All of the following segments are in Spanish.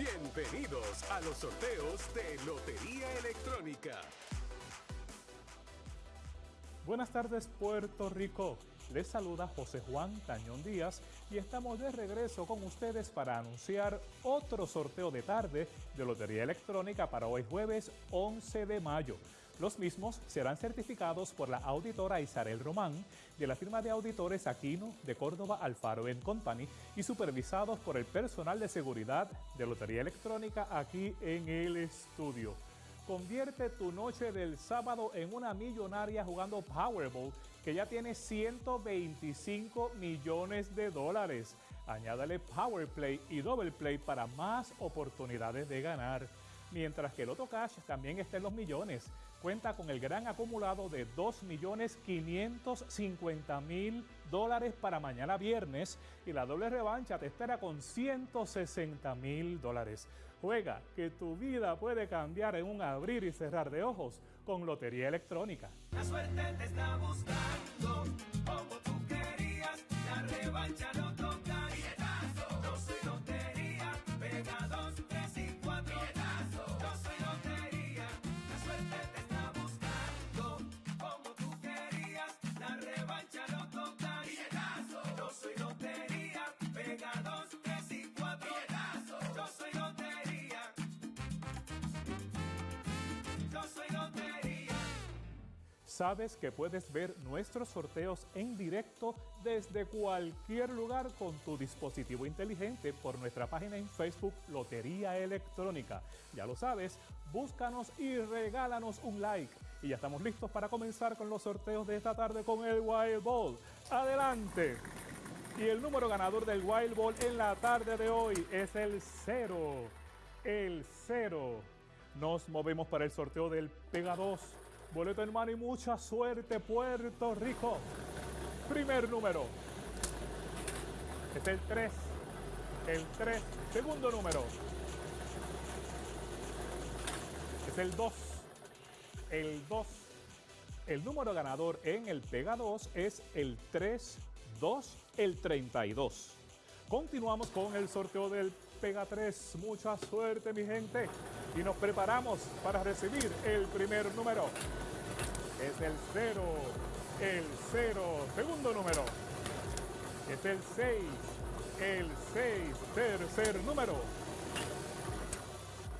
Bienvenidos a los sorteos de Lotería Electrónica. Buenas tardes Puerto Rico. Les saluda José Juan Tañón Díaz y estamos de regreso con ustedes para anunciar otro sorteo de tarde de Lotería Electrónica para hoy jueves 11 de mayo. Los mismos serán certificados por la auditora Isabel Román de la firma de auditores Aquino de Córdoba Alfaro Company y supervisados por el personal de seguridad de Lotería Electrónica aquí en el estudio. Convierte tu noche del sábado en una millonaria jugando Powerball que ya tiene 125 millones de dólares. Añádale Powerplay y Double Play para más oportunidades de ganar. Mientras que el Loto Cash también está en los millones. Cuenta con el gran acumulado de 2.550.000 dólares para mañana viernes y la doble revancha te espera con 160.000 dólares. Juega que tu vida puede cambiar en un abrir y cerrar de ojos con Lotería Electrónica. La suerte te está buscando como tú querías. La revancha no toca. Sabes que puedes ver nuestros sorteos en directo desde cualquier lugar con tu dispositivo inteligente por nuestra página en Facebook Lotería Electrónica. Ya lo sabes, búscanos y regálanos un like. Y ya estamos listos para comenzar con los sorteos de esta tarde con el Wild Ball. ¡Adelante! Y el número ganador del Wild Ball en la tarde de hoy es el 0. El 0. Nos movemos para el sorteo del Pega 2. Boleto en mano y mucha suerte, Puerto Rico. Primer número. Es el 3. El 3. Segundo número. Es el 2. El 2. El número ganador en el Pega 2 es el 3, 2, el 32. Continuamos con el sorteo del Pega 3. Mucha suerte, mi gente. Y nos preparamos para recibir el primer número. Es el 0, el 0. Segundo número. Es el 6, el 6. Tercer número.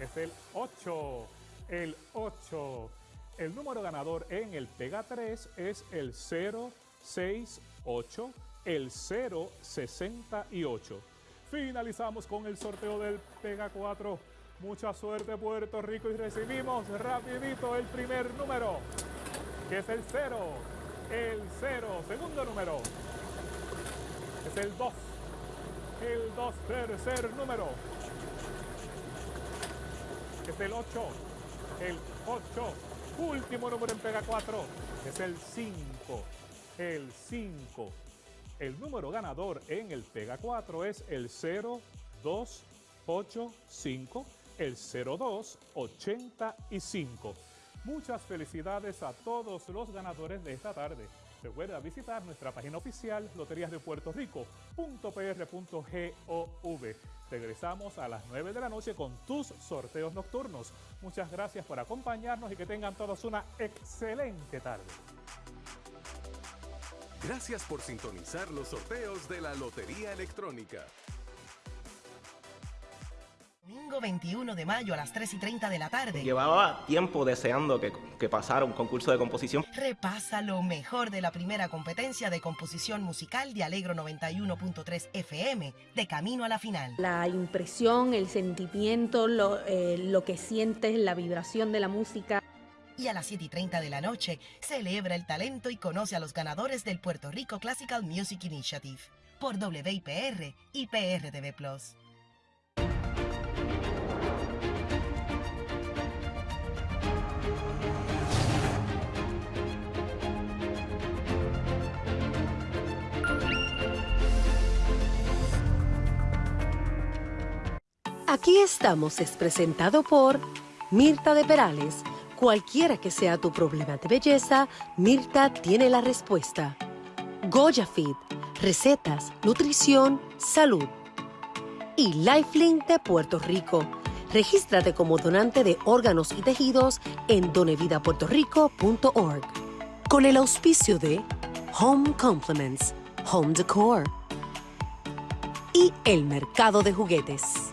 Es el 8, el 8. El número ganador en el Pega 3 es el 068, el 068. Finalizamos con el sorteo del Pega 4. Mucha suerte Puerto Rico y recibimos rapidito el primer número, que es el 0, el 0. Segundo número es el 2, el 2. Tercer número es el 8, el 8. Último número en Pega 4 es el 5, el 5. El número ganador en el Pega 4 es el 0285, el 0285. Muchas felicidades a todos los ganadores de esta tarde. Recuerda visitar nuestra página oficial loteriasdepuertorico.pr.gov. Regresamos a las 9 de la noche con tus sorteos nocturnos. Muchas gracias por acompañarnos y que tengan todos una excelente tarde. Gracias por sintonizar los sorteos de la Lotería Electrónica. Domingo 21 de mayo a las 3 y 30 de la tarde. Llevaba tiempo deseando que, que pasara un concurso de composición. Repasa lo mejor de la primera competencia de composición musical de Alegro 91.3 FM, de camino a la final. La impresión, el sentimiento, lo, eh, lo que sientes, la vibración de la música. Y a las 7 y 30 de la noche, celebra el talento y conoce a los ganadores del Puerto Rico Classical Music Initiative por WIPR y PRTV Plus. Aquí estamos es presentado por Mirta de Perales. Cualquiera que sea tu problema de belleza, Mirta tiene la respuesta. Goya recetas, nutrición, salud. Y Lifelink de Puerto Rico, Regístrate como donante de órganos y tejidos en donevidapuertorico.org. Con el auspicio de Home Compliments, Home Decor y el mercado de juguetes.